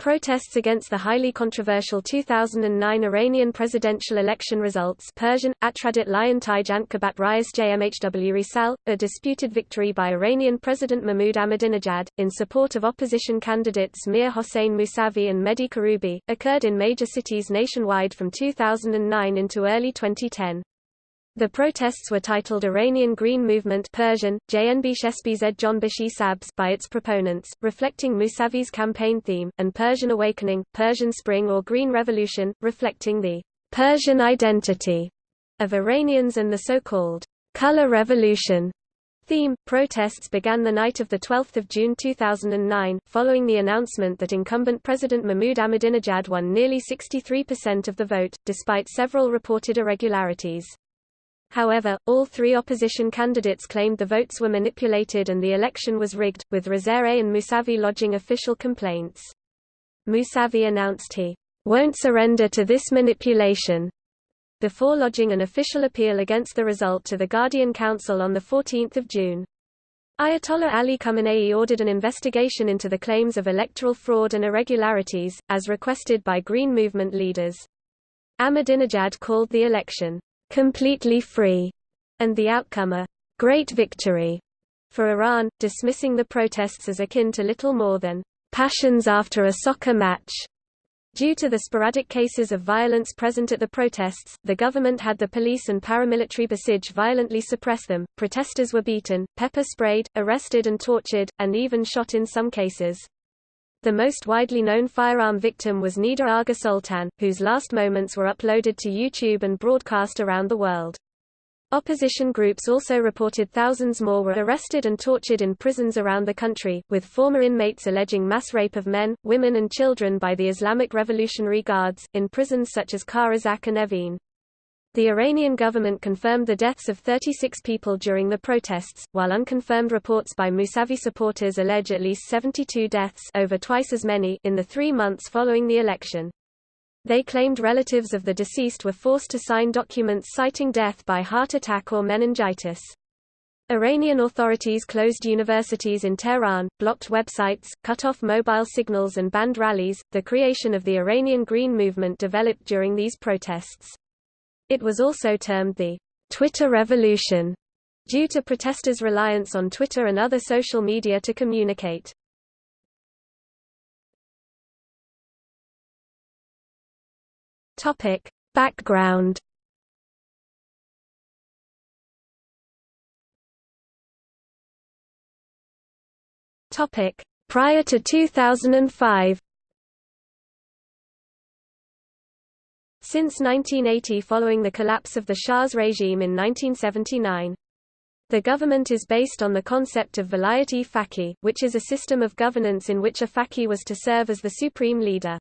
Protests against the highly controversial 2009 Iranian presidential election results Persian, Atradit Lion Taj Antkabat Rias JMHW Risal, a disputed victory by Iranian President Mahmoud Ahmadinejad, in support of opposition candidates Mir Hossein Mousavi and Mehdi Karoubi, occurred in major cities nationwide from 2009 into early 2010. The protests were titled Iranian Green Movement Persian, Sabs by its proponents, reflecting Mousavi's campaign theme, and Persian Awakening, Persian Spring or Green Revolution, reflecting the Persian identity of Iranians and the so-called Color Revolution theme. Protests began the night of 12 June 2009, following the announcement that incumbent President Mahmoud Ahmadinejad won nearly 63% of the vote, despite several reported irregularities. However, all three opposition candidates claimed the votes were manipulated and the election was rigged, with Rezaei and Musavi lodging official complaints. Musavi announced he won't surrender to this manipulation before lodging an official appeal against the result to the Guardian Council on 14 June. Ayatollah Ali Khamenei ordered an investigation into the claims of electoral fraud and irregularities, as requested by Green Movement leaders. Ahmadinejad called the election completely free, and the outcome a great victory for Iran, dismissing the protests as akin to little more than passions after a soccer match. Due to the sporadic cases of violence present at the protests, the government had the police and paramilitary Basij violently suppress them. Protesters were beaten, pepper sprayed, arrested and tortured, and even shot in some cases. The most widely known firearm victim was Neda Agha Soltan, whose last moments were uploaded to YouTube and broadcast around the world. Opposition groups also reported thousands more were arrested and tortured in prisons around the country, with former inmates alleging mass rape of men, women and children by the Islamic Revolutionary Guards, in prisons such as Kahrizak and Evin. The Iranian government confirmed the deaths of 36 people during the protests, while unconfirmed reports by Mousavi supporters allege at least 72 deaths over twice as many in the three months following the election. They claimed relatives of the deceased were forced to sign documents citing death by heart attack or meningitis. Iranian authorities closed universities in Tehran, blocked websites, cut off mobile signals and banned rallies. The creation of the Iranian Green Movement developed during these protests. It was also termed the Twitter Revolution, due to protesters' reliance on Twitter and other social media to communicate. Topic. Background Topic. Prior to 2005 Since 1980 following the collapse of the Shah's regime in 1979. The government is based on the concept of Vilayat-e Faqih, which is a system of governance in which a faqih was to serve as the supreme leader.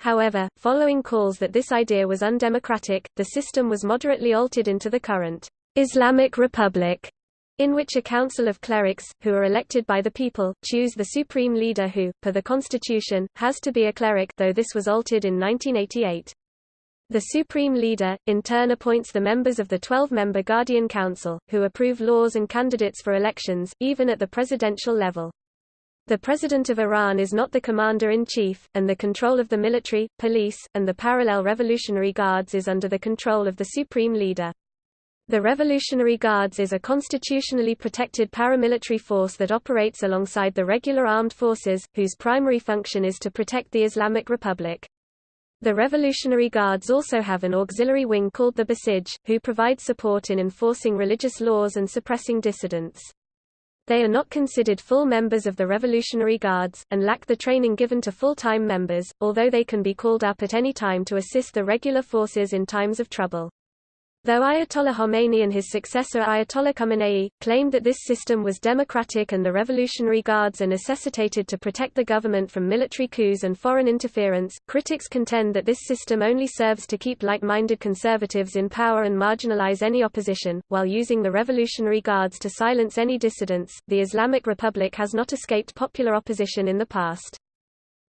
However, following calls that this idea was undemocratic, the system was moderately altered into the current Islamic Republic, in which a council of clerics, who are elected by the people, choose the supreme leader who, per the constitution, has to be a cleric though this was altered in 1988. The Supreme Leader, in turn appoints the members of the 12-member Guardian Council, who approve laws and candidates for elections, even at the presidential level. The President of Iran is not the Commander-in-Chief, and the control of the military, police, and the parallel Revolutionary Guards is under the control of the Supreme Leader. The Revolutionary Guards is a constitutionally protected paramilitary force that operates alongside the regular armed forces, whose primary function is to protect the Islamic Republic. The Revolutionary Guards also have an auxiliary wing called the Basij, who provide support in enforcing religious laws and suppressing dissidents. They are not considered full members of the Revolutionary Guards, and lack the training given to full-time members, although they can be called up at any time to assist the regular forces in times of trouble. Though Ayatollah Khomeini and his successor Ayatollah Khamenei, claimed that this system was democratic and the Revolutionary Guards are necessitated to protect the government from military coups and foreign interference, critics contend that this system only serves to keep like-minded conservatives in power and marginalize any opposition, while using the Revolutionary Guards to silence any dissidents. The Islamic Republic has not escaped popular opposition in the past.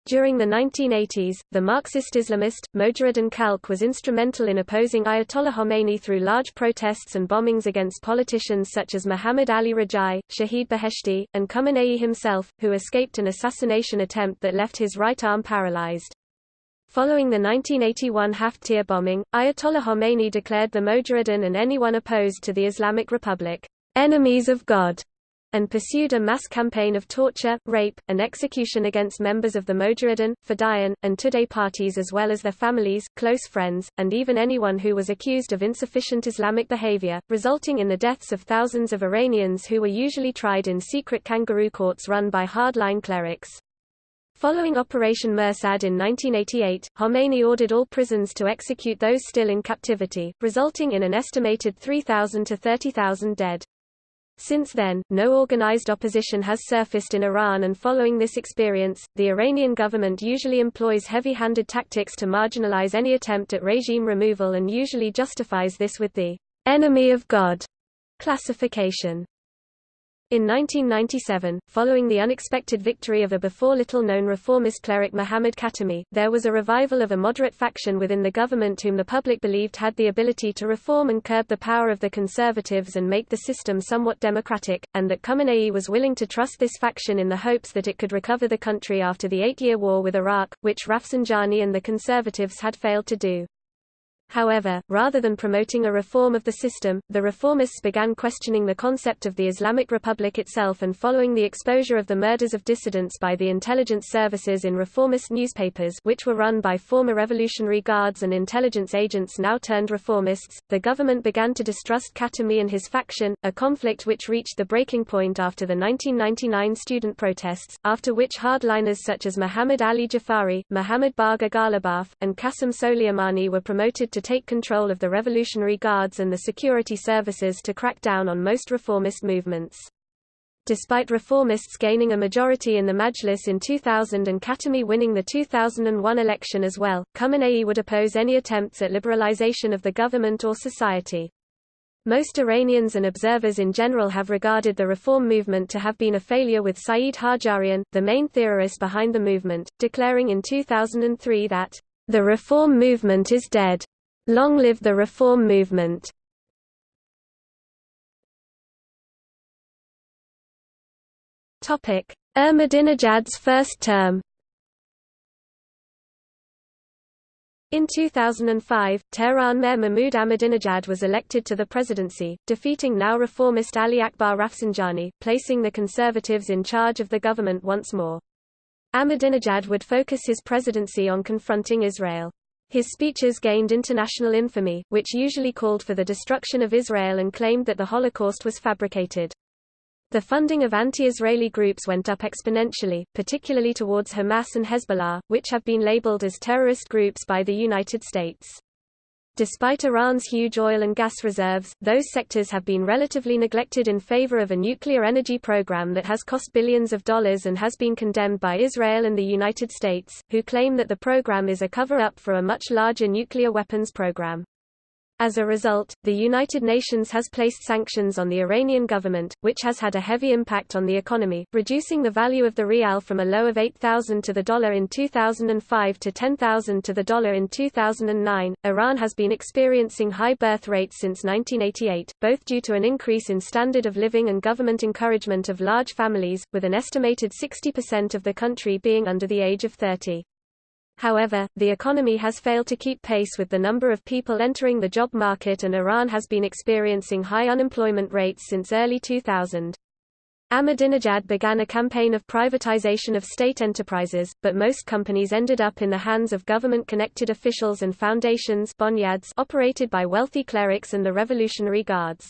During the 1980s, the Marxist Islamist, Mojaheddin Khalq was instrumental in opposing Ayatollah Khomeini through large protests and bombings against politicians such as Muhammad Ali Rajai, Shahid Beheshti, and Khamenei himself, who escaped an assassination attempt that left his right arm paralyzed. Following the 1981 Hafte Tir bombing, Ayatollah Khomeini declared the Mojaheddin and anyone opposed to the Islamic Republic, enemies of God and pursued a mass campaign of torture, rape, and execution against members of the Mojaheddin, Fedayeen, and Tudeh parties as well as their families, close friends, and even anyone who was accused of insufficient Islamic behavior, resulting in the deaths of thousands of Iranians who were usually tried in secret kangaroo courts run by hardline clerics. Following Operation Mersad in 1988, Khomeini ordered all prisons to execute those still in captivity, resulting in an estimated 3,000 to 30,000 dead. Since then, no organized opposition has surfaced in Iran and following this experience, the Iranian government usually employs heavy-handed tactics to marginalize any attempt at regime removal and usually justifies this with the enemy of God classification. In 1997, following the unexpected victory of a before little-known reformist cleric Muhammad Khatami, there was a revival of a moderate faction within the government whom the public believed had the ability to reform and curb the power of the conservatives and make the system somewhat democratic, and that Khamenei was willing to trust this faction in the hopes that it could recover the country after the eight-year war with Iraq, which Rafsanjani and the conservatives had failed to do. However, rather than promoting a reform of the system, the reformists began questioning the concept of the Islamic Republic itself and following the exposure of the murders of dissidents by the intelligence services in reformist newspapers which were run by former Revolutionary Guards and intelligence agents now turned reformists, the government began to distrust Khatami and his faction, a conflict which reached the breaking point after the 1999 student protests, after which hardliners such as Muhammad Ali Jafari, Muhammad Bagher Ghalibaf, and Qasem Soleimani were promoted to take control of the Revolutionary Guards and the security services to crack down on most reformist movements. Despite reformists gaining a majority in the Majlis in 2000 and Khatami winning the 2001 election as well, Khamenei would oppose any attempts at liberalization of the government or society. Most Iranians and observers in general have regarded the reform movement to have been a failure with Saeed Hajjarian, the main theorist behind the movement, declaring in 2003 that, "...the reform movement is dead. Long live the reform movement! Topic: Ahmadinejad's first term In 2005, Tehran Mayor Mahmoud Ahmadinejad was elected to the presidency, defeating now reformist Ali Akbar Rafsanjani, placing the conservatives in charge of the government once more. Ahmadinejad would focus his presidency on confronting Israel. His speeches gained international infamy, which usually called for the destruction of Israel and claimed that the Holocaust was fabricated. The funding of anti-Israeli groups went up exponentially, particularly towards Hamas and Hezbollah, which have been labeled as terrorist groups by the United States. Despite Iran's huge oil and gas reserves, those sectors have been relatively neglected in favor of a nuclear energy program that has cost billions of dollars and has been condemned by Israel and the United States, who claim that the program is a cover-up for a much larger nuclear weapons program. As a result, the United Nations has placed sanctions on the Iranian government, which has had a heavy impact on the economy, reducing the value of the rial from a low of 8,000 to the dollar in 2005 to 10,000 to the dollar in 2009. Iran has been experiencing high birth rates since 1988, both due to an increase in standard of living and government encouragement of large families, with an estimated 60% of the country being under the age of 30. However, the economy has failed to keep pace with the number of people entering the job market and Iran has been experiencing high unemployment rates since early 2000. Ahmadinejad began a campaign of privatization of state enterprises, but most companies ended up in the hands of government-connected officials and foundations operated by wealthy clerics and the Revolutionary Guards.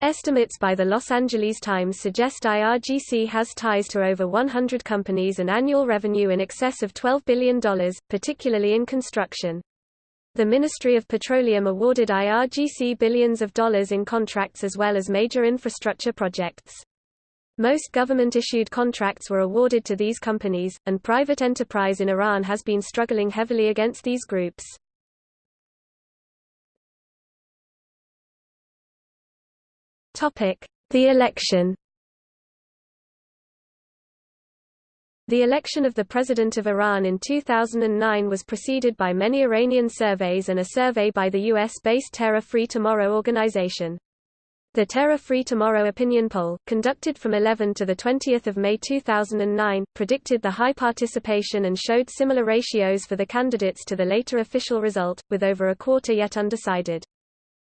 Estimates by the Los Angeles Times suggest IRGC has ties to over 100 companies and annual revenue in excess of $12 billion, particularly in construction. The Ministry of Petroleum awarded IRGC billions of dollars in contracts as well as major infrastructure projects. Most government-issued contracts were awarded to these companies, and private enterprise in Iran has been struggling heavily against these groups. The election The election of the President of Iran in 2009 was preceded by many Iranian surveys and a survey by the U.S.-based Terror Free Tomorrow organization. The Terror Free Tomorrow opinion poll, conducted from 11 to 20 May 2009, predicted the high participation and showed similar ratios for the candidates to the later official result, with over a quarter yet undecided.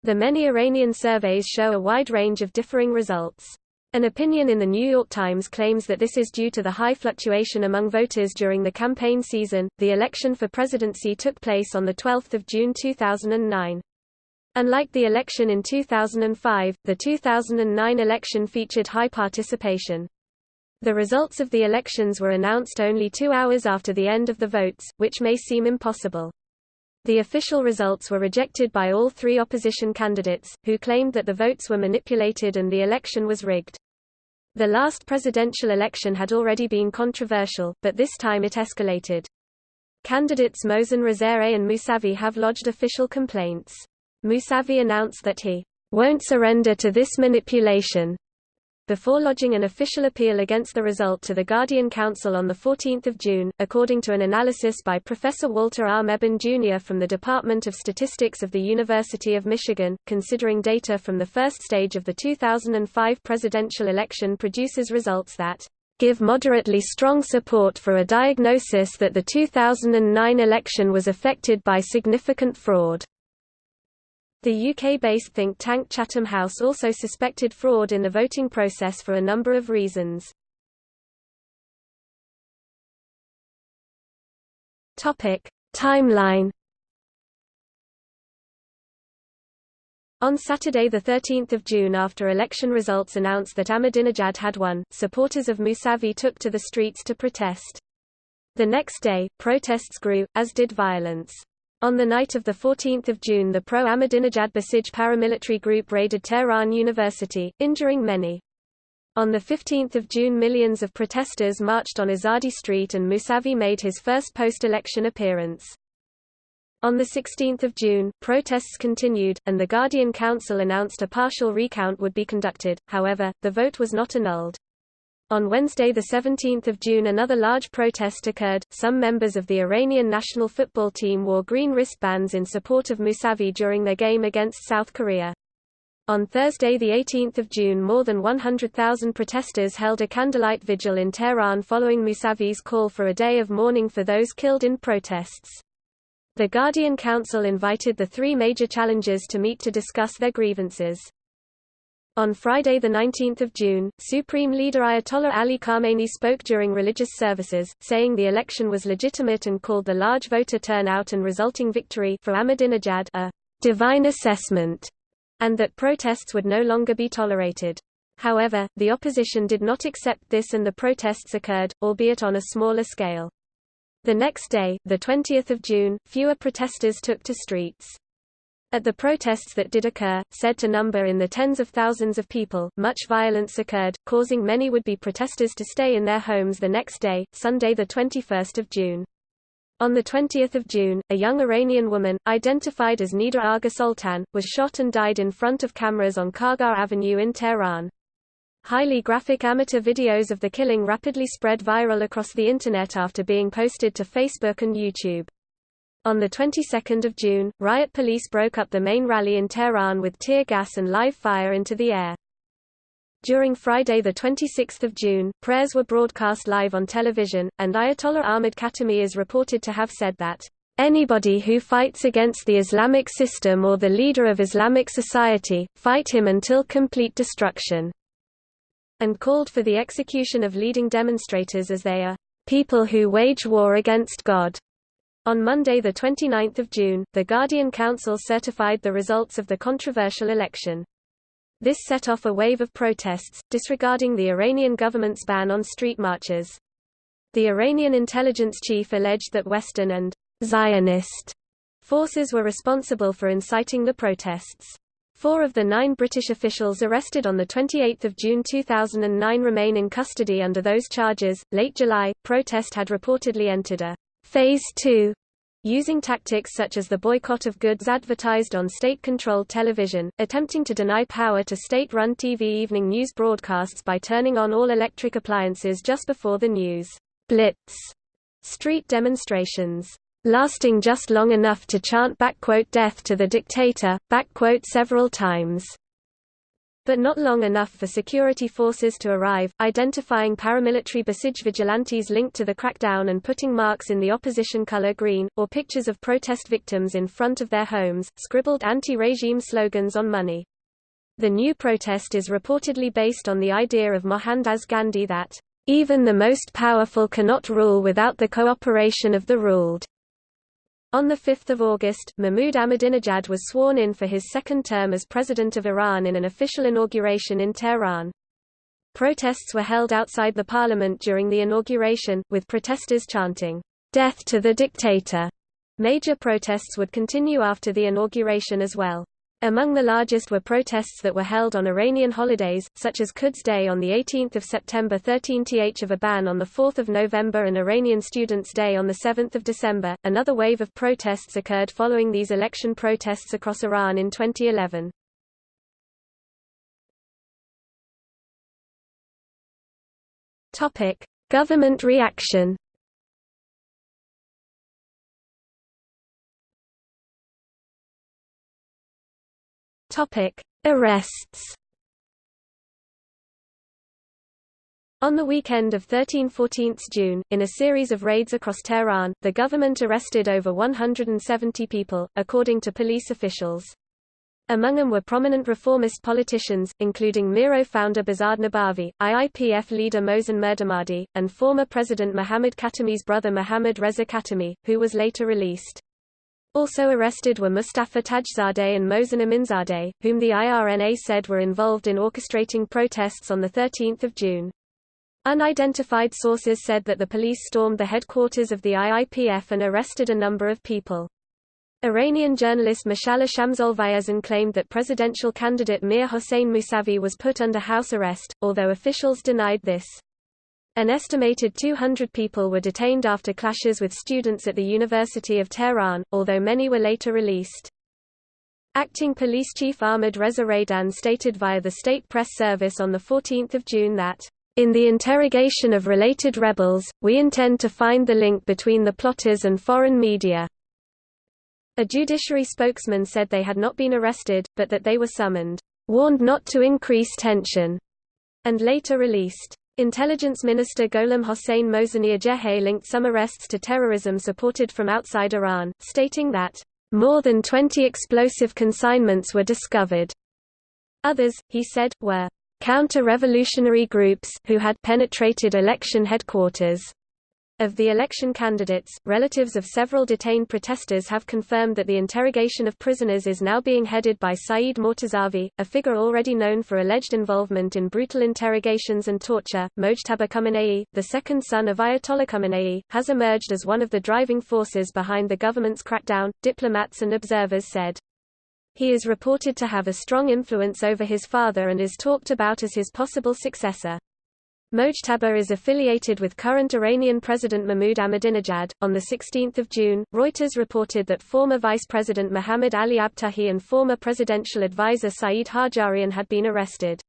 The many Iranian surveys show a wide range of differing results. An opinion in the New York Times claims that this is due to the high fluctuation among voters during the campaign season. The election for presidency took place on the 12th of June 2009. Unlike the election in 2005, the 2009 election featured high participation. The results of the elections were announced only two hours after the end of the votes, which may seem impossible. The official results were rejected by all three opposition candidates, who claimed that the votes were manipulated and the election was rigged. The last presidential election had already been controversial, but this time it escalated. Candidates Mohsen Rezaei and Musavi have lodged official complaints. Musavi announced that he won't surrender to this manipulation, before lodging an official appeal against the result to the Guardian Council on 14 June, according to an analysis by Professor Walter R. Mebane Jr. from the Department of Statistics of the University of Michigan, considering data from the first stage of the 2005 presidential election produces results that give moderately strong support for a diagnosis that the 2009 election was affected by significant fraud. The UK-based think tank Chatham House also suspected fraud in the voting process for a number of reasons. Topic: Timeline On Saturday 13 June after election results announced that Ahmadinejad had won, supporters of Musavi took to the streets to protest. The next day, protests grew, as did violence. On the night of 14 June the pro-Ahmadinejad Basij paramilitary group raided Tehran University, injuring many. On 15 June millions of protesters marched on Azadi Street and Musavi made his first post-election appearance. On 16 June, protests continued, and the Guardian Council announced a partial recount would be conducted, however, the vote was not annulled. On Wednesday 17 June another large protest occurred, some members of the Iranian national football team wore green wristbands in support of Mousavi during their game against South Korea. On Thursday 18 June more than 100,000 protesters held a candlelight vigil in Tehran following Mousavi's call for a day of mourning for those killed in protests. The Guardian Council invited the three major challengers to meet to discuss their grievances. On Friday 19 June, Supreme Leader Ayatollah Ali Khamenei spoke during religious services, saying the election was legitimate and called the large voter turnout and resulting victory for Ahmadinejad a divine assessment, and that protests would no longer be tolerated. However, the opposition did not accept this and the protests occurred, albeit on a smaller scale. The next day, 20 June, fewer protesters took to streets. At the protests that did occur, said to number in the tens of thousands of people, much violence occurred, causing many would-be protesters to stay in their homes the next day, Sunday 21 June. On 20 June, a young Iranian woman, identified as Neda Agha Soltan, was shot and died in front of cameras on Kargar Avenue in Tehran. Highly graphic amateur videos of the killing rapidly spread viral across the Internet after being posted to Facebook and YouTube. On the 22nd of June, riot police broke up the main rally in Tehran with tear gas and live fire into the air. During Friday 26 June, prayers were broadcast live on television, and Ayatollah Ahmad Khatami is reported to have said that, "...anybody who fights against the Islamic system or the leader of Islamic society, fight him until complete destruction," and called for the execution of leading demonstrators as they are, "...people who wage war against God." On Monday 29 June, the Guardian Council certified the results of the controversial election. This set off a wave of protests, disregarding the Iranian government's ban on street marches. The Iranian intelligence chief alleged that Western and Zionist forces were responsible for inciting the protests. Four of the nine British officials arrested on 28 June 2009 remain in custody under those charges. Late July, protest had reportedly entered a Phase 2 using tactics such as the boycott of goods advertised on state-controlled television, attempting to deny power to state-run TV evening news broadcasts by turning on all electric appliances just before the news. Blitz. Street demonstrations, lasting just long enough to chant death to the dictator several times but not long enough for security forces to arrive, identifying paramilitary Basij vigilantes linked to the crackdown and putting marks in the opposition color green, or pictures of protest victims in front of their homes, scribbled anti-regime slogans on money. The new protest is reportedly based on the idea of Mohandas Gandhi that, "...even the most powerful cannot rule without the cooperation of the ruled." On 5 August, Mahmoud Ahmadinejad was sworn in for his second term as President of Iran in an official inauguration in Tehran. Protests were held outside the parliament during the inauguration, with protesters chanting, "'Death to the dictator'". Major protests would continue after the inauguration as well. Among the largest were protests that were held on Iranian holidays, such as Quds Day on 18 September 13th of Aban on 4 November and Iranian Students' Day on 7 December. Another wave of protests occurred following these election protests across Iran in 2011. Government reaction Topic: Arrests. On the weekend of 13–14 June, in a series of raids across Tehran, the government arrested over 170 people, according to police officials. Among them were prominent reformist politicians, including Miro founder Behzad Nabavi, IIPF leader Mohsen Mirdamadi, and former President Mohammad Khatami's brother Mohammad Reza Khatami, who was later released. Also arrested were Mustafa Tajzadeh and Mohsen Aminzadeh, whom the IRNA said were involved in orchestrating protests on 13 June. Unidentified sources said that the police stormed the headquarters of the IIPF and arrested a number of people. Iranian journalist Mashallah Shamsolvaezin claimed that presidential candidate Mir Hossein Mousavi was put under house arrest, although officials denied this. An estimated 200 people were detained after clashes with students at the University of Tehran, although many were later released. Acting Police Chief Ahmad Reza Radan stated via the State Press Service on 14 June that, "...in the interrogation of related rebels, we intend to find the link between the plotters and foreign media." A judiciary spokesman said they had not been arrested, but that they were summoned, "...warned not to increase tension," and later released. Intelligence Minister Gholam Hossein Mohseni linked some arrests to terrorism supported from outside Iran, stating that, "...more than 20 explosive consignments were discovered." Others, he said, were counter-revolutionary groups who had penetrated election headquarters. Of the election candidates, relatives of several detained protesters have confirmed that the interrogation of prisoners is now being headed by Saeed Mortazavi, a figure already known for alleged involvement in brutal interrogations and torture. Mojtaba Khamenei, the second son of Ayatollah Khamenei, has emerged as one of the driving forces behind the government's crackdown, diplomats and observers said. He is reported to have a strong influence over his father and is talked about as his possible successor. Mojtaba is affiliated with current Iranian President Mahmoud Ahmadinejad. On 16 June, Reuters reported that former Vice President Mohammad Ali Abtahi and former presidential advisor Saeed Hajjarian had been arrested.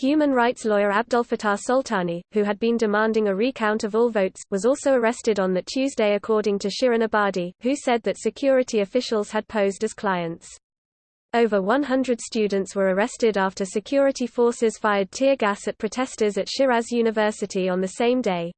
Human rights lawyer Abdulfatah Soltani, who had been demanding a recount of all votes, was also arrested on that Tuesday according to Shirin Ebadi, who said that security officials had posed as clients. Over 100 students were arrested after security forces fired tear gas at protesters at Shiraz University on the same day.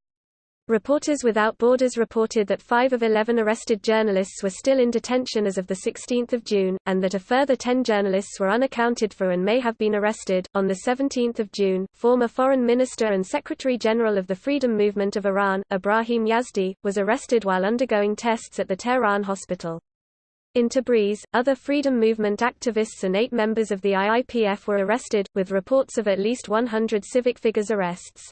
Reporters Without Borders reported that five of 11 arrested journalists were still in detention as of 16 June, and that a further 10 journalists were unaccounted for and may have been arrested. On 17 June, former Foreign Minister and Secretary General of the Freedom Movement of Iran, Ibrahim Yazdi, was arrested while undergoing tests at the Tehran hospital. In Tabriz, other freedom movement activists and eight members of the IIPF were arrested, with reports of at least 100 civic figures arrests.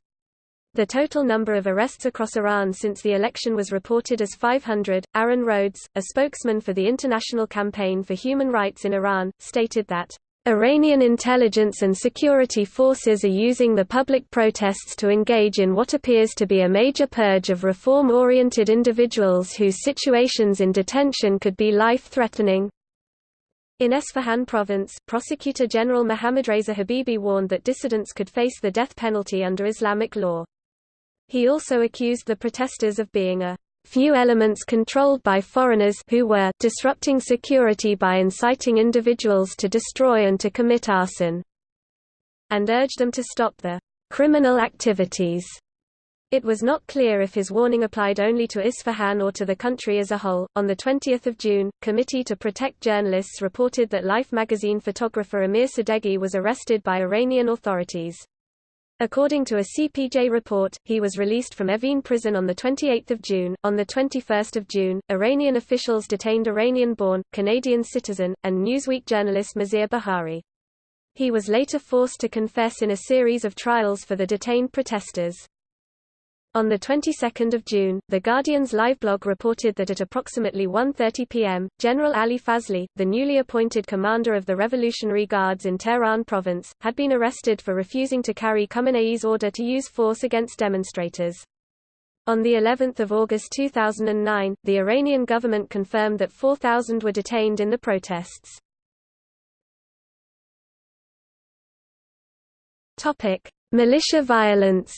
The total number of arrests across Iran since the election was reported as 500. Aaron Rhodes, a spokesman for the International Campaign for Human Rights in Iran, stated that Iranian intelligence and security forces are using the public protests to engage in what appears to be a major purge of reform-oriented individuals whose situations in detention could be life-threatening. In Esfahan province, Prosecutor General Mohammad Reza Habibi warned that dissidents could face the death penalty under Islamic law. He also accused the protesters of being a few elements controlled by foreigners who were disrupting security by inciting individuals to destroy and to commit arson, and urged them to stop the criminal activities. It was not clear if his warning applied only to Isfahan or to the country as a whole. On the 20th of June, Committee to Protect Journalists reported that Life magazine photographer Amir Sadeghi was arrested by Iranian authorities. According to a CPJ report, he was released from Evin prison on 28 June. On 21 June, Iranian officials detained Iranian-born, Canadian citizen, and Newsweek journalist Maziar Bahari. He was later forced to confess in a series of trials for the detained protesters. On the 22nd of June, The Guardian's live blog reported that at approximately 1.30 p.m., General Ali Fazli, the newly appointed commander of the Revolutionary Guards in Tehran province, had been arrested for refusing to carry Khamenei's order to use force against demonstrators. On the 11th of August 2009, the Iranian government confirmed that 4,000 were detained in the protests. Militia violence.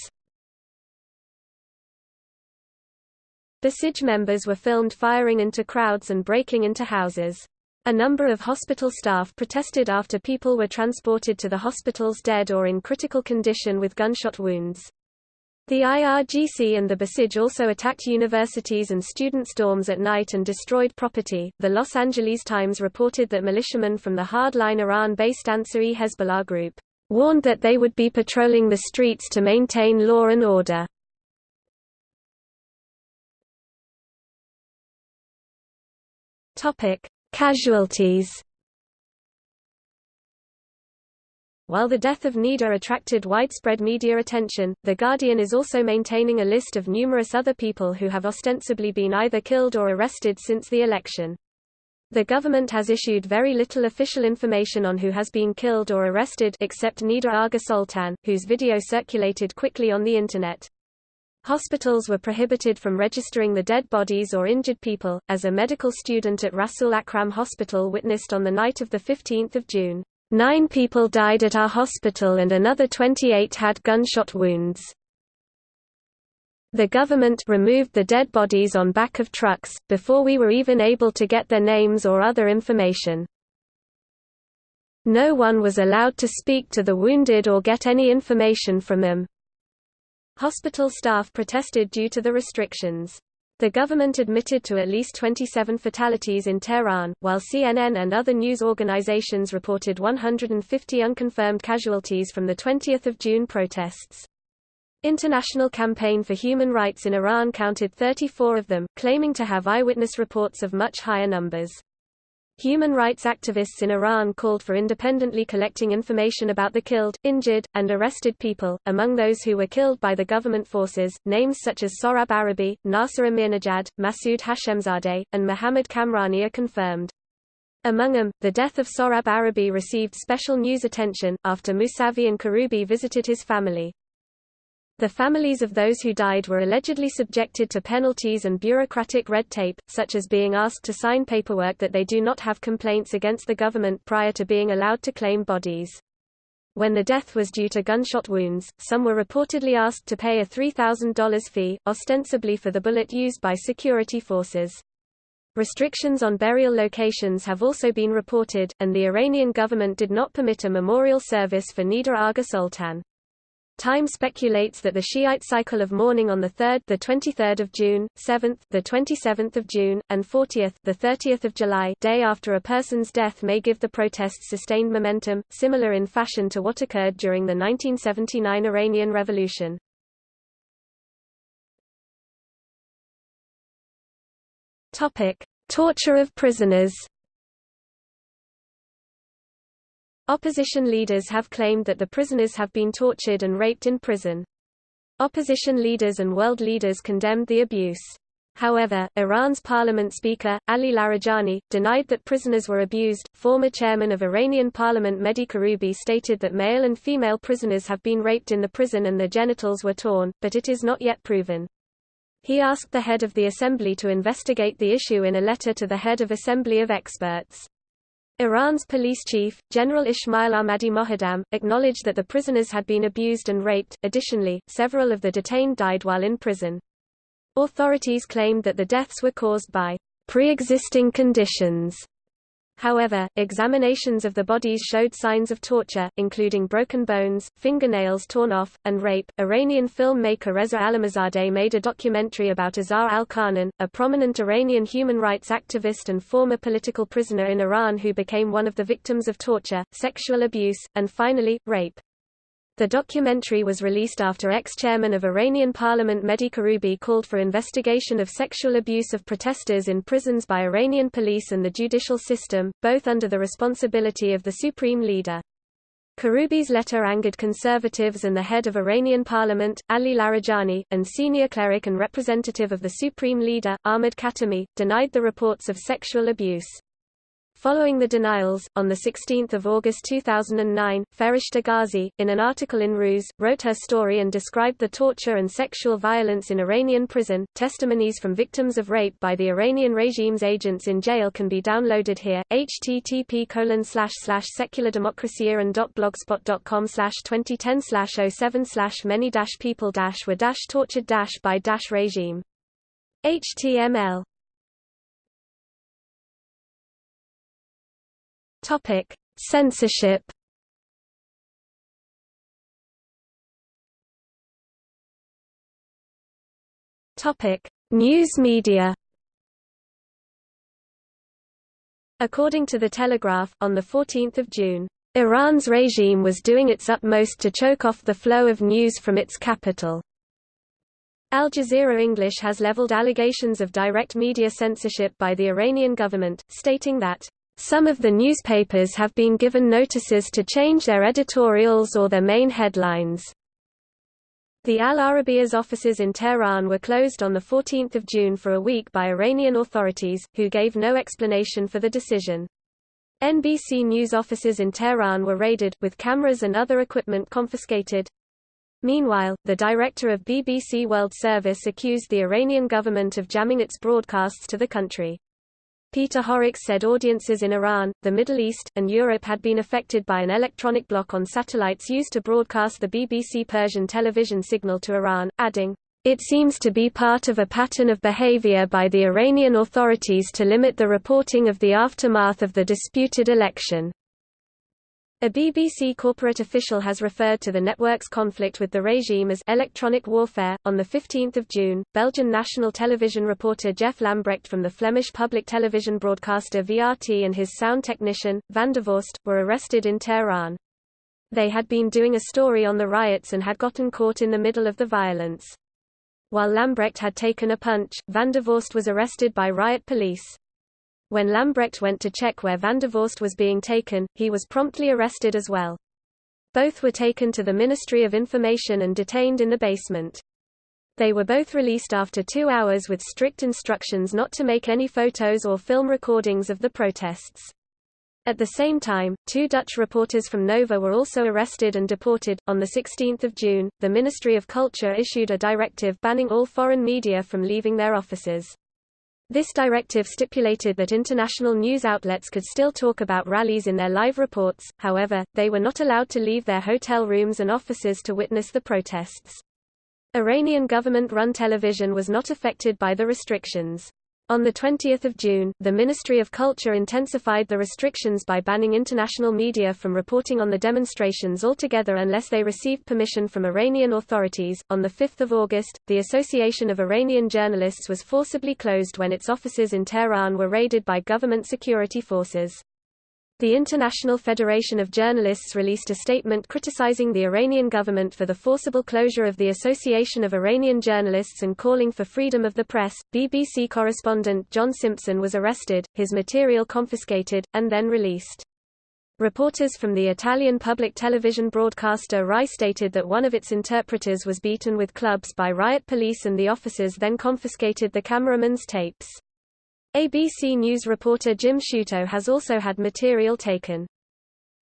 Basij members were filmed firing into crowds and breaking into houses. A number of hospital staff protested after people were transported to the hospitals dead or in critical condition with gunshot wounds. The IRGC and the Basij also attacked universities and students' dorms at night and destroyed property. The Los Angeles Times reported that militiamen from the hardline Iran-based Ansar-e Hezbollah group warned that they would be patrolling the streets to maintain law and order. Topic: Casualties. While the death of Neda attracted widespread media attention, The Guardian is also maintaining a list of numerous other people who have ostensibly been either killed or arrested since the election. The government has issued very little official information on who has been killed or arrested except Neda Agha Soltan, whose video circulated quickly on the Internet. Hospitals were prohibited from registering the dead bodies or injured people, as a medical student at Rasul Akram Hospital witnessed on the night of 15 June. Nine people died at our hospital and another 28 had gunshot wounds. The government removed the dead bodies on back of trucks, before we were even able to get their names or other information. No one was allowed to speak to the wounded or get any information from them. Hospital staff protested due to the restrictions. The government admitted to at least 27 fatalities in Tehran, while CNN and other news organizations reported 150 unconfirmed casualties from the 20th of June protests. International Campaign for Human Rights in Iran counted 34 of them, claiming to have eyewitness reports of much higher numbers. Human rights activists in Iran called for independently collecting information about the killed, injured, and arrested people. Among those who were killed by the government forces, names such as Sohrab Arabi, Nasser Amirnejad, Masoud Hashemzadeh, and Mohammad Kamrani are confirmed. Among them, the death of Sohrab Arabi received special news attention, after Musavi and Karubi visited his family. The families of those who died were allegedly subjected to penalties and bureaucratic red tape, such as being asked to sign paperwork that they do not have complaints against the government prior to being allowed to claim bodies. When the death was due to gunshot wounds, some were reportedly asked to pay a $3,000 fee, ostensibly for the bullet used by security forces. Restrictions on burial locations have also been reported, and the Iranian government did not permit a memorial service for Neda Agha Soltan. Time speculates that the Shiite cycle of mourning on the 3rd, the 23rd of June, 7th, the 27th of June, and 40th, the 30th of July, day after a person's death may give the protests sustained momentum, similar in fashion to what occurred during the 1979 Iranian Revolution. Topic: Torture of prisoners. Opposition leaders have claimed that the prisoners have been tortured and raped in prison. Opposition leaders and world leaders condemned the abuse. However, Iran's parliament speaker, Ali Larijani, denied that prisoners were abused. Former chairman of Iranian parliament Mehdi Karoubi stated that male and female prisoners have been raped in the prison and their genitals were torn, but it is not yet proven. He asked the head of the assembly to investigate the issue in a letter to the head of Assembly of Experts. Iran's police chief, General Ismail Ahmadi Moghaddam, acknowledged that the prisoners had been abused and raped. Additionally, several of the detained died while in prison. Authorities claimed that the deaths were caused by pre-existing conditions However, examinations of the bodies showed signs of torture, including broken bones, fingernails torn off, and rape. Iranian filmmaker Reza Allamehzadeh made a documentary about Azar al-Qanan, a prominent Iranian human rights activist and former political prisoner in Iran who became one of the victims of torture, sexual abuse, and finally, rape. The documentary was released after ex-chairman of Iranian parliament Mehdi Karoubi called for investigation of sexual abuse of protesters in prisons by Iranian police and the judicial system, both under the responsibility of the supreme leader. Karoubi's letter angered conservatives and the head of Iranian parliament, Ali Larijani, and senior cleric and representative of the supreme leader, Ahmad Khatami, denied the reports of sexual abuse. Following the denials, on 16 August 2009, Fereshteh Ghazi, in an article in Rooz, wrote her story and described the torture and sexual violence in Iranian prison. Testimonies from victims of rape by the Iranian regime's agents in jail can be downloaded here. http colon slash slash secular-democracy-iran.blogspot.com slash 2010 slash 07 slash many dash people dash were dash tortured dash by dash regime. HTML Topic: Censorship. Topic: News media. According to The Telegraph, on 14 June, Iran's regime was doing its utmost to choke off the flow of news from its capital. Al Jazeera English has leveled allegations of direct media censorship by the Iranian government, stating that some of the newspapers have been given notices to change their editorials or their main headlines. The Al Arabiya's offices in Tehran were closed on 14 June for a week by Iranian authorities, who gave no explanation for the decision. NBC News offices in Tehran were raided, with cameras and other equipment confiscated. Meanwhile, the director of BBC World Service accused the Iranian government of jamming its broadcasts to the country. Peter Horrocks said audiences in Iran, the Middle East, and Europe had been affected by an electronic block on satellites used to broadcast the BBC Persian television signal to Iran, adding, it seems to be part of a pattern of behavior by the Iranian authorities to limit the reporting of the aftermath of the disputed election. A BBC corporate official has referred to the network's conflict with the regime as electronic warfare. On 15 June, Belgian national television reporter Jeff Lambrecht from the Flemish public television broadcaster VRT and his sound technician, Van der were arrested in Tehran. They had been doing a story on the riots and had gotten caught in the middle of the violence. While Lambrecht had taken a punch, Van der was arrested by riot police. When Lambrecht went to check where Van der Vorst was being taken, he was promptly arrested as well. Both were taken to the Ministry of Information and detained in the basement. They were both released after two hours with strict instructions not to make any photos or film recordings of the protests. At the same time, two Dutch reporters from Nova were also arrested and deported. On 16 June, the Ministry of Culture issued a directive banning all foreign media from leaving their offices. This directive stipulated that international news outlets could still talk about rallies in their live reports, however, they were not allowed to leave their hotel rooms and offices to witness the protests. Iranian government-run television was not affected by the restrictions. On 20 June, the Ministry of Culture intensified the restrictions by banning international media from reporting on the demonstrations altogether unless they received permission from Iranian authorities. On 5 August, the Association of Iranian Journalists was forcibly closed when its offices in Tehran were raided by government security forces. The International Federation of Journalists released a statement criticizing the Iranian government for the forcible closure of the Association of Iranian Journalists and calling for freedom of the press. BBC correspondent John Simpson was arrested, his material confiscated, and then released. Reporters from the Italian public television broadcaster RAI stated that one of its interpreters was beaten with clubs by riot police and the officers then confiscated the cameraman's tapes. ABC News reporter Jim Sciutto has also had material taken.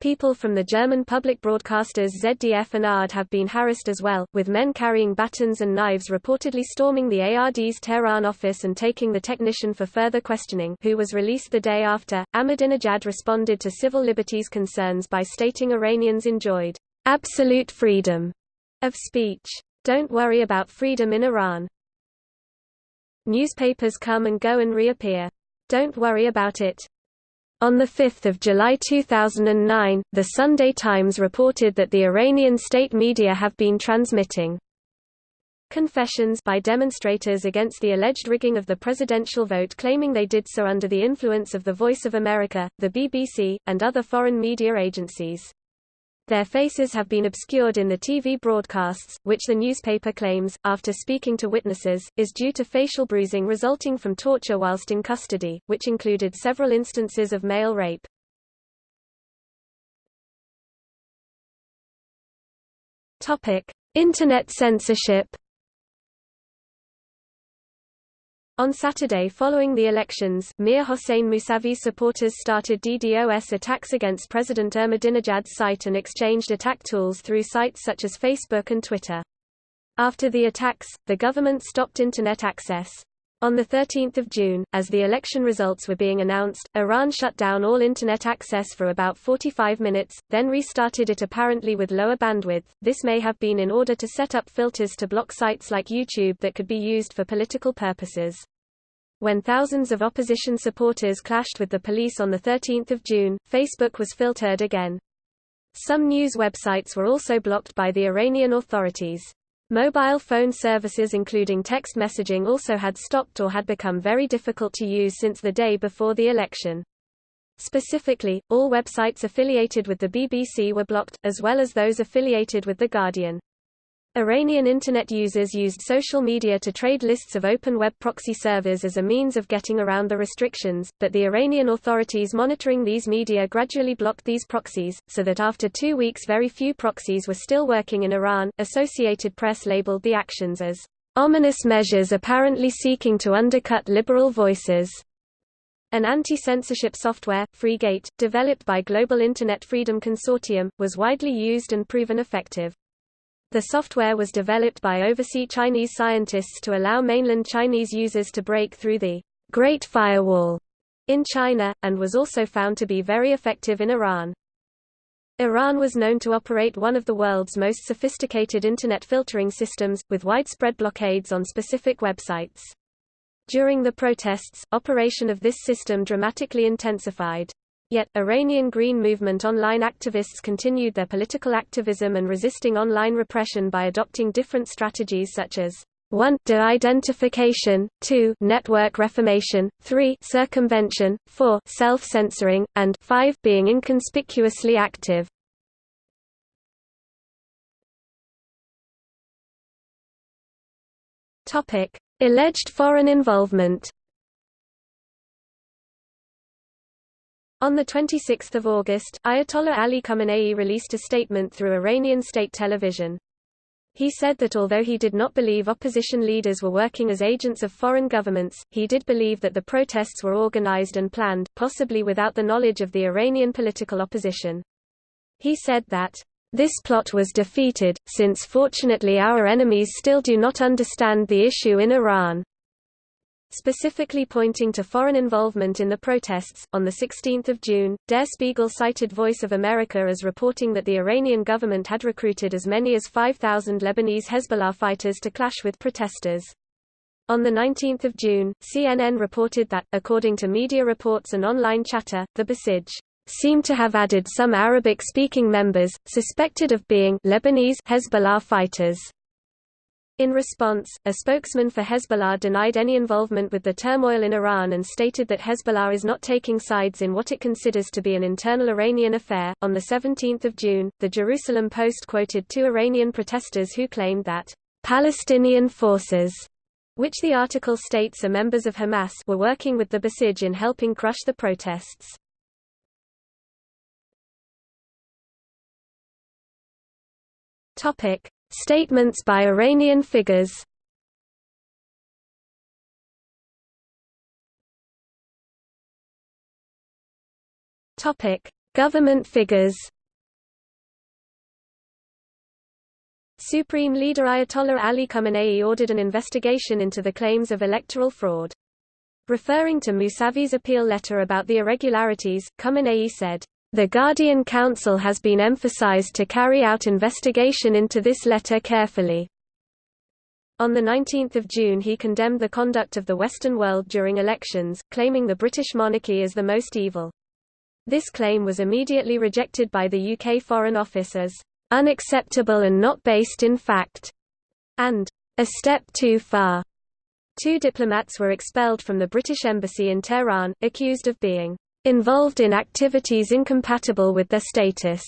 People from the German public broadcasters ZDF and ARD have been harassed as well, with men carrying batons and knives reportedly storming the ARD's Tehran office and taking the technician for further questioning who was released the day after. Ahmadinejad responded to civil liberties concerns by stating Iranians enjoyed absolute freedom of speech. Don't worry about freedom in Iran. Newspapers come and go and reappear. Don't worry about it. On 5 July 2009, The Sunday Times reported that the Iranian state media have been transmitting confessions by demonstrators against the alleged rigging of the presidential vote claiming they did so under the influence of the Voice of America, the BBC, and other foreign media agencies. Their faces have been obscured in the TV broadcasts, which the newspaper claims, after speaking to witnesses, is due to facial bruising resulting from torture whilst in custody, which included several instances of male rape. Internet censorship On Saturday following the elections, Mir Hossein Mousavi's supporters started DDoS attacks against President Ahmadinejad's site and exchanged attack tools through sites such as Facebook and Twitter. After the attacks, the government stopped Internet access. On 13 June, as the election results were being announced, Iran shut down all Internet access for about 45 minutes, then restarted it apparently with lower bandwidth. This may have been in order to set up filters to block sites like YouTube that could be used for political purposes. When thousands of opposition supporters clashed with the police on 13 June, Facebook was filtered again. Some news websites were also blocked by the Iranian authorities. Mobile phone services including text messaging also had stopped or had become very difficult to use since the day before the election. Specifically, all websites affiliated with the BBC were blocked, as well as those affiliated with The Guardian. Iranian Internet users used social media to trade lists of open web proxy servers as a means of getting around the restrictions, but the Iranian authorities monitoring these media gradually blocked these proxies, so that after two weeks very few proxies were still working in Iran. Associated Press labeled the actions as ominous measures apparently seeking to undercut liberal voices. An anti-censorship software, FreeGate, developed by Global Internet Freedom Consortium, was widely used and proven effective. The software was developed by overseas Chinese scientists to allow mainland Chinese users to break through the Great Firewall in China, and was also found to be very effective in Iran. Iran was known to operate one of the world's most sophisticated Internet filtering systems, with widespread blockades on specific websites. During the protests, operation of this system dramatically intensified. Yet, Iranian Green Movement online activists continued their political activism and resisting online repression by adopting different strategies such as 1 de-identification, 2 network reformation, 3 circumvention, 4 self-censoring, and 5 being inconspicuously active. Topic: Alleged foreign involvement On 26 August, Ayatollah Ali Khamenei released a statement through Iranian state television. He said that although he did not believe opposition leaders were working as agents of foreign governments, he did believe that the protests were organized and planned, possibly without the knowledge of the Iranian political opposition. He said that, "...this plot was defeated, since fortunately our enemies still do not understand the issue in Iran." Specifically pointing to foreign involvement in the protests, on 16 June, Der Spiegel cited Voice of America as reporting that the Iranian government had recruited as many as 5,000 Lebanese Hezbollah fighters to clash with protesters. On 19 June, CNN reported that, according to media reports and online chatter, the Basij seemed to have added some Arabic-speaking members, suspected of being Lebanese Hezbollah fighters. In response, a spokesman for Hezbollah denied any involvement with the turmoil in Iran and stated that Hezbollah is not taking sides in what it considers to be an internal Iranian affair. On the 17th of June, the Jerusalem Post quoted two Iranian protesters who claimed that Palestinian forces, which the article states are members of Hamas, were working with the Basij in helping crush the protests. Topic: Statements by Iranian figures. Government figures. Supreme leader Ayatollah Ali Khamenei ordered an investigation into the claims of electoral fraud. Referring to Mousavi's appeal letter about the irregularities, Khamenei said, "...the Guardian Council has been emphasized to carry out investigation into this letter carefully." On 19 June he condemned the conduct of the Western world during elections, claiming the British monarchy as the most evil. This claim was immediately rejected by the UK Foreign Office as unacceptable and not based in fact, and a step too far. Two diplomats were expelled from the British Embassy in Tehran, accused of being involved in activities incompatible with their status.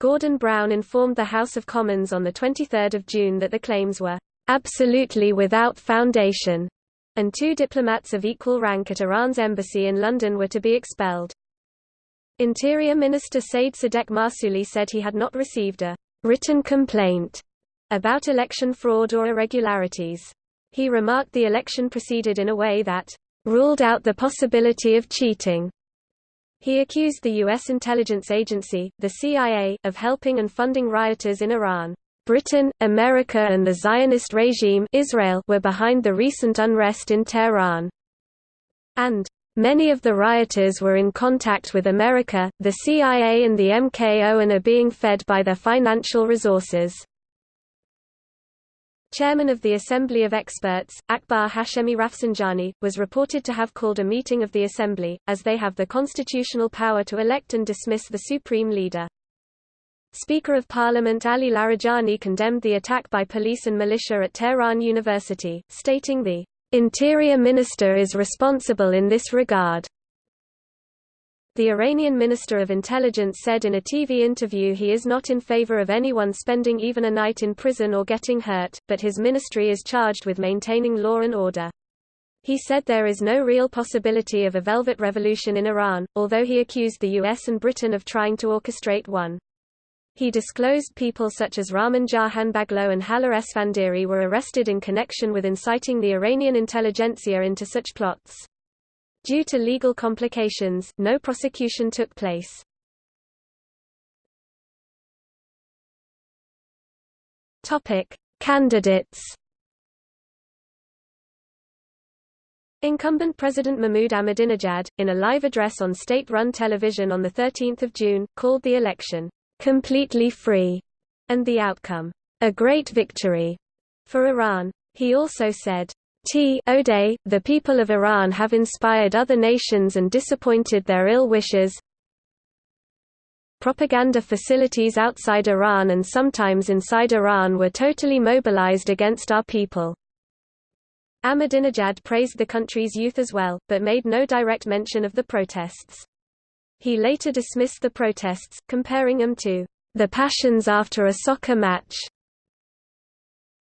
Gordon Brown informed the House of Commons on 23 June that the claims were absolutely without foundation, and two diplomats of equal rank at Iran's embassy in London were to be expelled. Interior Minister Said Sadek Mahsouli said he had not received a written complaint about election fraud or irregularities. He remarked the election proceeded in a way that ruled out the possibility of cheating. He accused the U.S. intelligence agency, the CIA, of helping and funding rioters in Iran. Britain, America and the Zionist regime Israel were behind the recent unrest in Tehran. And Many of the rioters were in contact with America, the CIA and the MKO and are being fed by their financial resources. Chairman of the Assembly of Experts, Akbar Hashemi Rafsanjani, was reported to have called a meeting of the Assembly, as they have the constitutional power to elect and dismiss the supreme leader. Speaker of Parliament Ali Larijani condemned the attack by police and militia at Tehran University, stating the Interior Minister is responsible in this regard. The Iranian Minister of Intelligence said in a TV interview he is not in favor of anyone spending even a night in prison or getting hurt, but his ministry is charged with maintaining law and order. He said there is no real possibility of a velvet revolution in Iran, although he accused the US and Britain of trying to orchestrate one. He disclosed people such as Ramin Jahanbegloo and Haleh Esfandiari were arrested in connection with inciting the Iranian intelligentsia into such plots. Due to legal complications, no prosecution took place. Topic: Candidates. Incumbent President Mahmoud Ahmadinejad, in a live address on state-run television on 13 June, called the election completely free, and the outcome, a great victory for Iran. He also said, T O'Day, the people of Iran have inspired other nations and disappointed their ill wishes. Propaganda facilities outside Iran and sometimes inside Iran were totally mobilized against our people. Ahmadinejad praised the country's youth as well, but made no direct mention of the protests. He later dismissed the protests, comparing them to the passions after a soccer match.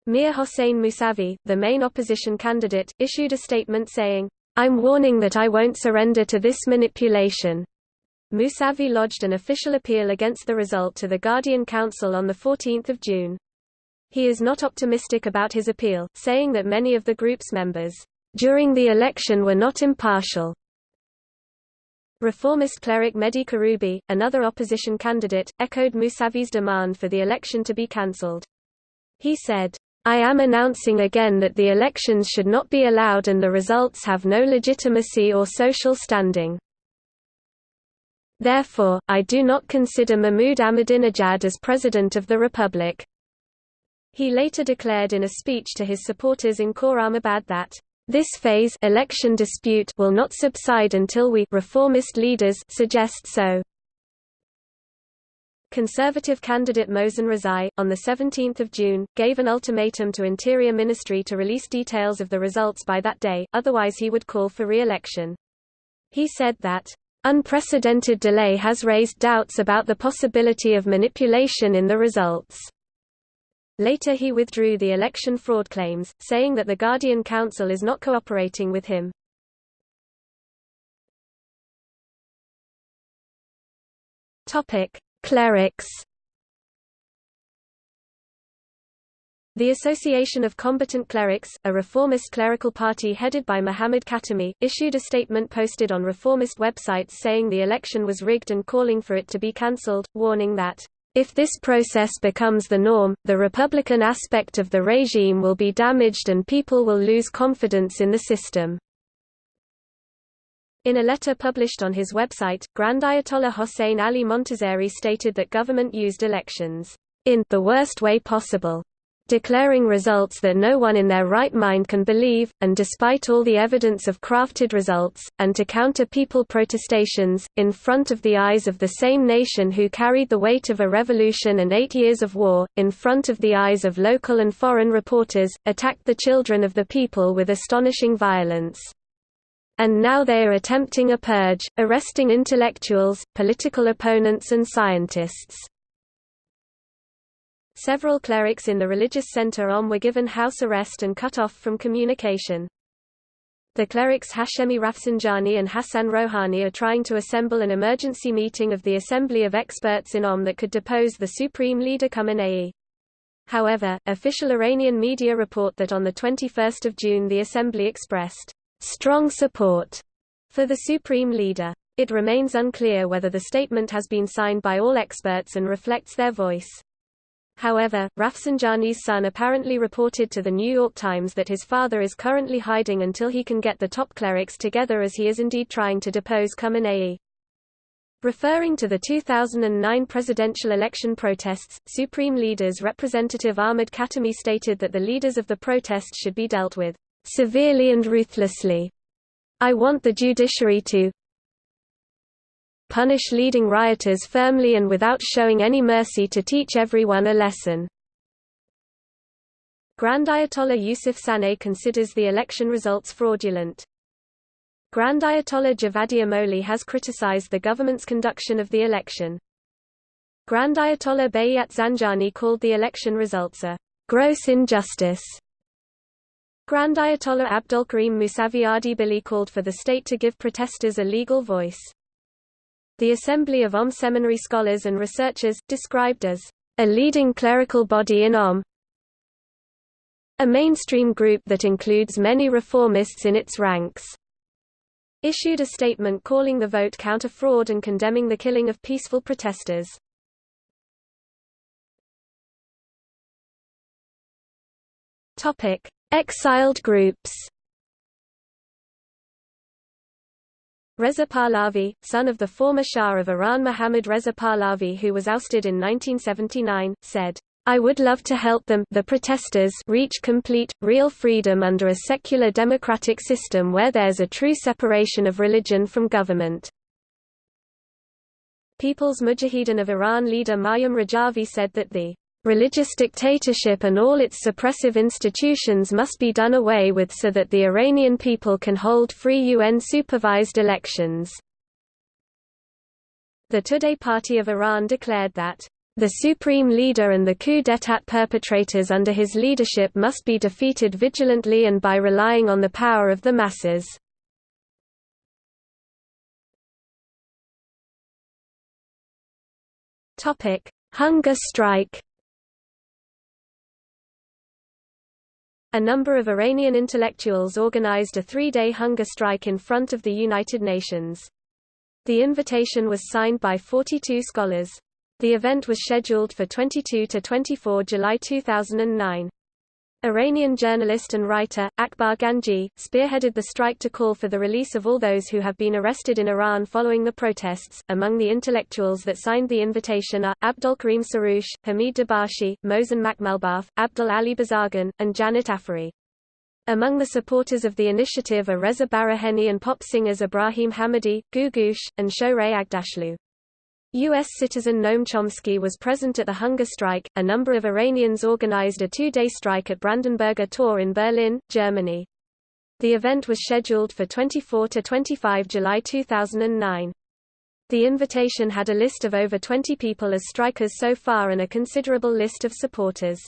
Mir Hossein Mousavi, the main opposition candidate, issued a statement saying, I'm warning that I won't surrender to this manipulation. Mousavi lodged an official appeal against the result to the Guardian Council on 14 June. He is not optimistic about his appeal, saying that many of the group's members, during the election were not impartial. Reformist cleric Mehdi Karoubi, another opposition candidate, echoed Mousavi's demand for the election to be cancelled. He said, I am announcing again that the elections should not be allowed and the results have no legitimacy or social standing. Therefore, I do not consider Mahmoud Ahmadinejad as President of the Republic. He later declared in a speech to his supporters in Khorramabad that this phase election dispute will not subside until we reformist leaders suggest so. Conservative candidate Mohsen Rezaei, on 17 June, gave an ultimatum to Interior Ministry to release details of the results by that day, otherwise he would call for re-election. He said that, "...unprecedented delay has raised doubts about the possibility of manipulation in the results." Later he withdrew the election fraud claims, saying that the Guardian Council is not cooperating with him. Topic: Clerics. The Association of Combatant Clerics, a reformist clerical party headed by Muhammad Khatami, issued a statement posted on reformist websites saying the election was rigged and calling for it to be cancelled, warning that, "...if this process becomes the norm, the Republican aspect of the regime will be damaged and people will lose confidence in the system." In a letter published on his website, Grand Ayatollah Hossein Ali Montazeri stated that government used elections in the worst way possible declaring results that no one in their right mind can believe, and despite all the evidence of crafted results, and to counter people protestations, in front of the eyes of the same nation who carried the weight of a revolution and eight years of war, in front of the eyes of local and foreign reporters, attacked the children of the people with astonishing violence. And now they are attempting a purge, arresting intellectuals, political opponents and scientists. Several clerics in the religious center Qom were given house arrest and cut off from communication. The clerics Hashemi Rafsanjani and Hassan Rouhani are trying to assemble an emergency meeting of the Assembly of Experts in Qom that could depose the supreme leader Khamenei. However, official Iranian media report that on 21 June the Assembly expressed strong support for the supreme leader. It remains unclear whether the statement has been signed by all experts and reflects their voice. However, Rafsanjani's son apparently reported to The New York Times that his father is currently hiding until he can get the top clerics together as he is indeed trying to depose Khamenei. Referring to the 2009 presidential election protests, Supreme Leaders Representative Ahmad Khatami stated that the leaders of the protests should be dealt with severely and ruthlessly. I want the judiciary to punish leading rioters firmly and without showing any mercy to teach everyone a lesson. Grand Ayatollah Yusuf Saanei considers the election results fraudulent. Grand Ayatollah Javadi Amoli has criticized the government's conduction of the election. Grand Ayatollah Bayat Zanjani called the election results a gross injustice. Grand Ayatollah Abdolkarim Musavi Ardebili called for the state to give protesters a legal voice. The Assembly of Qom Seminary Scholars and Researchers, described as a leading clerical body in Qom, a mainstream group that includes many reformists in its ranks, issued a statement calling the vote counter-fraud and condemning the killing of peaceful protesters. Exiled groups Reza Pahlavi, son of the former Shah of Iran Mohammad Reza Pahlavi who was ousted in 1979, said, I would love to help them the protesters reach complete, real freedom under a secular democratic system where there's a true separation of religion from government. People's Mujahideen of Iran leader Maryam Rajavi said that the Religious dictatorship and all its suppressive institutions must be done away with so that the Iranian people can hold free UN-supervised elections. The Tudeh Party of Iran declared that the supreme leader and the coup d'état perpetrators under his leadership must be defeated vigilantly and by relying on the power of the masses. Hunger strike A number of Iranian intellectuals organized a three-day hunger strike in front of the United Nations. The invitation was signed by 42 scholars. The event was scheduled for 22 to 24 July 2009. Iranian journalist and writer, Akbar Ganji, spearheaded the strike to call for the release of all those who have been arrested in Iran following the protests. Among the intellectuals that signed the invitation are, Abdolkarim Soroush, Hamid Dabashi, Mohsen Makhmalbaf, Abdul Ali Bazargan, and Janet Afary. Among the supporters of the initiative are Reza Baraheni and pop singers Ibrahim Hamedi, Googoosh, and Shohreh Aghdashloo. U.S. citizen Noam Chomsky was present at the hunger strike. A number of Iranians organized a two day strike at Brandenburger Tor in Berlin, Germany. The event was scheduled for 24 to 25 July 2009. The invitation had a list of over 20 people as strikers so far and a considerable list of supporters.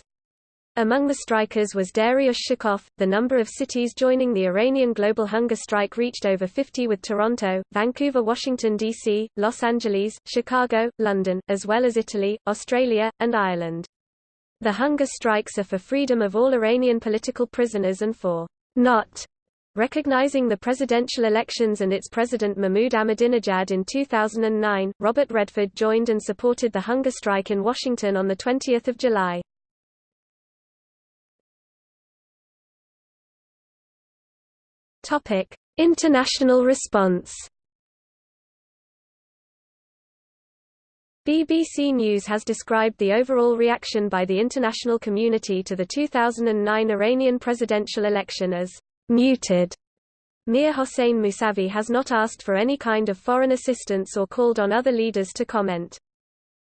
Among the strikers was Dariush Shukov. The number of cities joining the Iranian global hunger strike reached over 50 with Toronto, Vancouver, Washington, D.C., Los Angeles, Chicago, London, as well as Italy, Australia, and Ireland. The hunger strikes are for freedom of all Iranian political prisoners and for not Recognizing the presidential elections and its president Mahmoud Ahmadinejad in 2009, Robert Redford joined and supported the hunger strike in Washington on 20 July. International response BBC News has described the overall reaction by the international community to the 2009 Iranian presidential election as muted. Mir Hossein Mousavi has not asked for any kind of foreign assistance or called on other leaders to comment.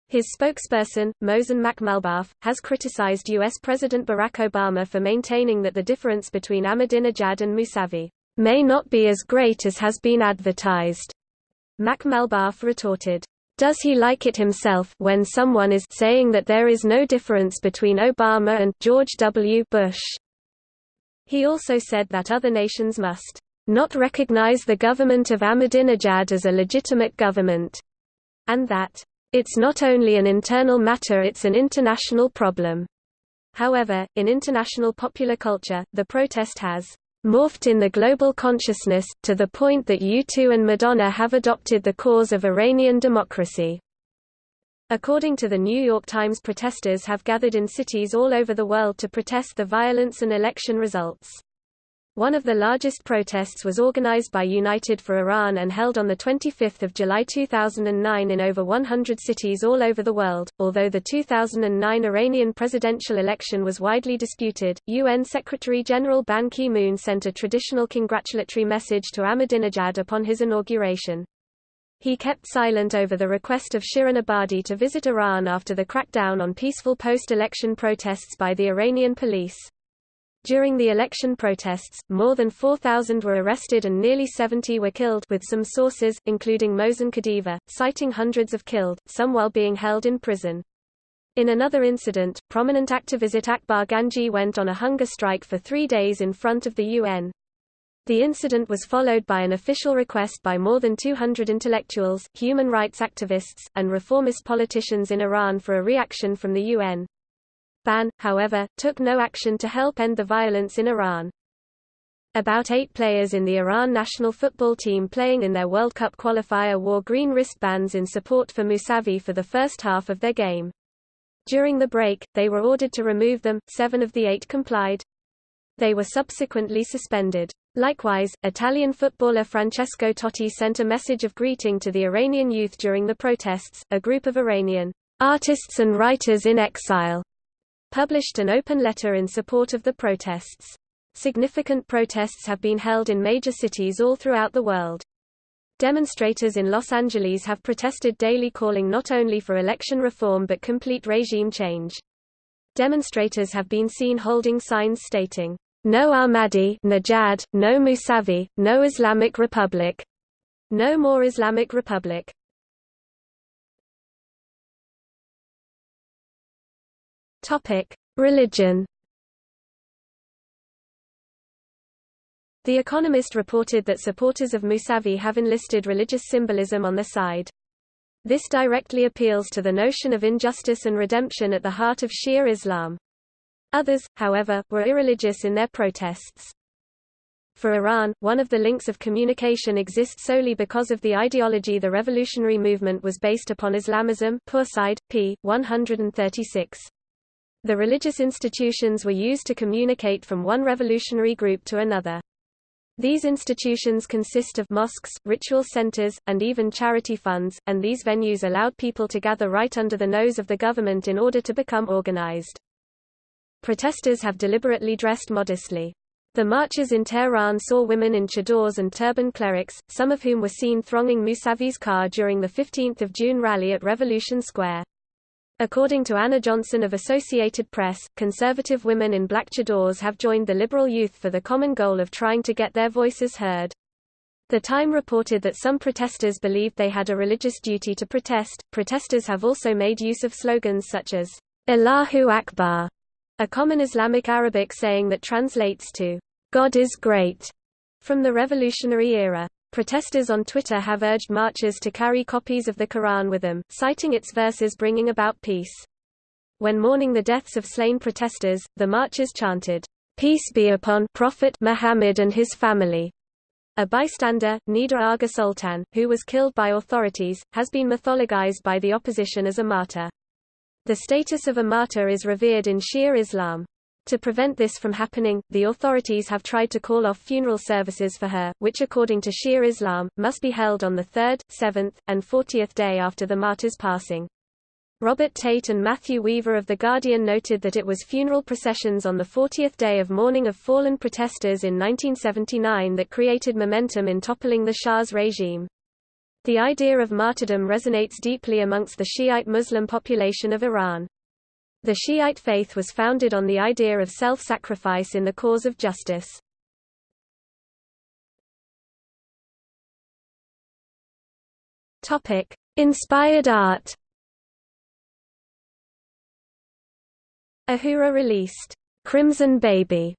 His spokesperson, Mohsen Makhmalbaf, has criticized U.S. President Barack Obama for maintaining that the difference between Ahmadinejad and Mousavi may not be as great as has been advertised. Makhmalbaf retorted, Does he like it himself when someone is saying that there is no difference between Obama and George W. Bush? He also said that other nations must not recognize the government of Ahmadinejad as a legitimate government, and that it's not only an internal matter it's an international problem. However, in international popular culture, the protest has morphed in the global consciousness, to the point that U2 and Madonna have adopted the cause of Iranian democracy. According to the New York Times protesters have gathered in cities all over the world to protest the violence and election results. One of the largest protests was organized by United for Iran and held on 25 July 2009 in over 100 cities all over the world. Although the 2009 Iranian presidential election was widely disputed, UN Secretary-General Ban Ki-moon sent a traditional congratulatory message to Ahmadinejad upon his inauguration. He kept silent over the request of Shirin Ebadi to visit Iran after the crackdown on peaceful post-election protests by the Iranian police. During the election protests, more than 4,000 were arrested and nearly 70 were killed with some sources, including Mohsen Kadivar, citing hundreds of killed, some while being held in prison. In another incident, prominent activist Akbar Ganji went on a hunger strike for three days in front of the UN. The incident was followed by an official request by more than 200 intellectuals, human rights activists, and reformist politicians in Iran for a reaction from the UN. Ban, however, took no action to help end the violence in Iran. About eight players in the Iran national football team playing in their World Cup qualifier wore green wristbands in support for Musavi for the first half of their game. During the break, they were ordered to remove them, seven of the eight complied. They were subsequently suspended. Likewise, Italian footballer Francesco Totti sent a message of greeting to the Iranian youth during the protests. A group of Iranian artists and writers in exile published an open letter in support of the protests. Significant protests have been held in major cities all throughout the world. Demonstrators in Los Angeles have protested daily calling not only for election reform but complete regime change. Demonstrators have been seen holding signs stating, no Ahmadinejad, no Musavi, no Islamic Republic. No more Islamic Republic. Topic: Religion. The Economist reported that supporters of Musavi have enlisted religious symbolism on their side. This directly appeals to the notion of injustice and redemption at the heart of Shia Islam. Others, however, were irreligious in their protests. For Iran, one of the links of communication exists solely because of the ideology the revolutionary movement was based upon Islamism Purside, p. 136. The religious institutions were used to communicate from one revolutionary group to another. These institutions consist of mosques, ritual centers, and even charity funds, and these venues allowed people to gather right under the nose of the government in order to become organized. Protesters have deliberately dressed modestly. The marches in Tehran saw women in chadors and turban clerics, some of whom were seen thronging Mousavi's car during the 15 June rally at Revolution Square. According to Anna Johnson of Associated Press, conservative women in black chadors have joined the liberal youth for the common goal of trying to get their voices heard. The Time reported that some protesters believed they had a religious duty to protest. Protesters have also made use of slogans such as Allahu Akbar a common Islamic Arabic saying that translates to, God is great, from the revolutionary era. Protesters on Twitter have urged marchers to carry copies of the Quran with them, citing its verses bringing about peace. when mourning the deaths of slain protesters, the marchers chanted, "'Peace be upon Prophet Muhammad and his family'". A bystander, Neda Agha Soltan, who was killed by authorities, has been mythologized by the opposition as a martyr. The status of a martyr is revered in Shia Islam. To prevent this from happening, the authorities have tried to call off funeral services for her, which according to Shia Islam, must be held on the 3rd, 7th, and 40th day after the martyr's passing. Robert Tait and Matthew Weaver of The Guardian noted that it was funeral processions on the 40th day of mourning of fallen protesters in 1979 that created momentum in toppling the Shah's regime. The idea of martyrdom resonates deeply amongst the Shiite Muslim population of Iran. The Shiite faith was founded on the idea of self-sacrifice in the cause of justice. Inspired art. Ahura released Crimson Baby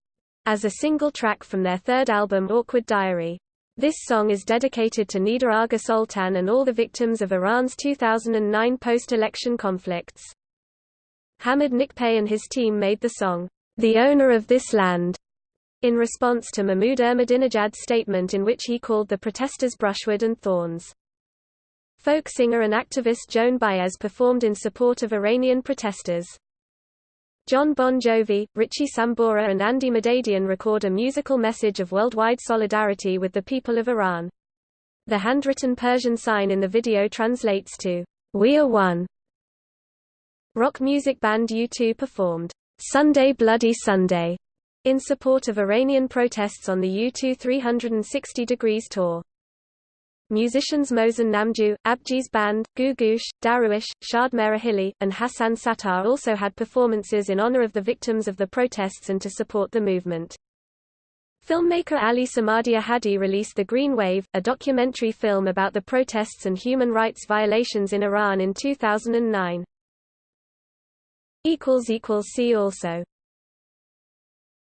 as a single track from their third album Awkward Diary. This song is dedicated to Neda Agha Soltan and all the victims of Iran's 2009 post-election conflicts. Hamid Nikpay and his team made the song, The Owner of This Land, in response to Mahmoud Ahmadinejad's statement in which he called the protesters brushwood and thorns. Folk singer and activist Joan Baez performed in support of Iranian protesters. John Bon Jovi, Richie Sambora and Andy Madadian record a musical message of worldwide solidarity with the people of Iran. The handwritten Persian sign in the video translates to, We are one, Rock music band U2 performed Sunday Bloody Sunday in support of Iranian protests on the U2 360 Degrees tour. Musicians Mohsen Namjoo, Abjeez Band, Googoosh, Dariush, Shadmehr Aghili, and Hassan Sattar also had performances in honor of the victims of the protests and to support the movement. Filmmaker Ali Samadi Ahadi released The Green Wave, a documentary film about the protests and human rights violations in Iran in 2009. See also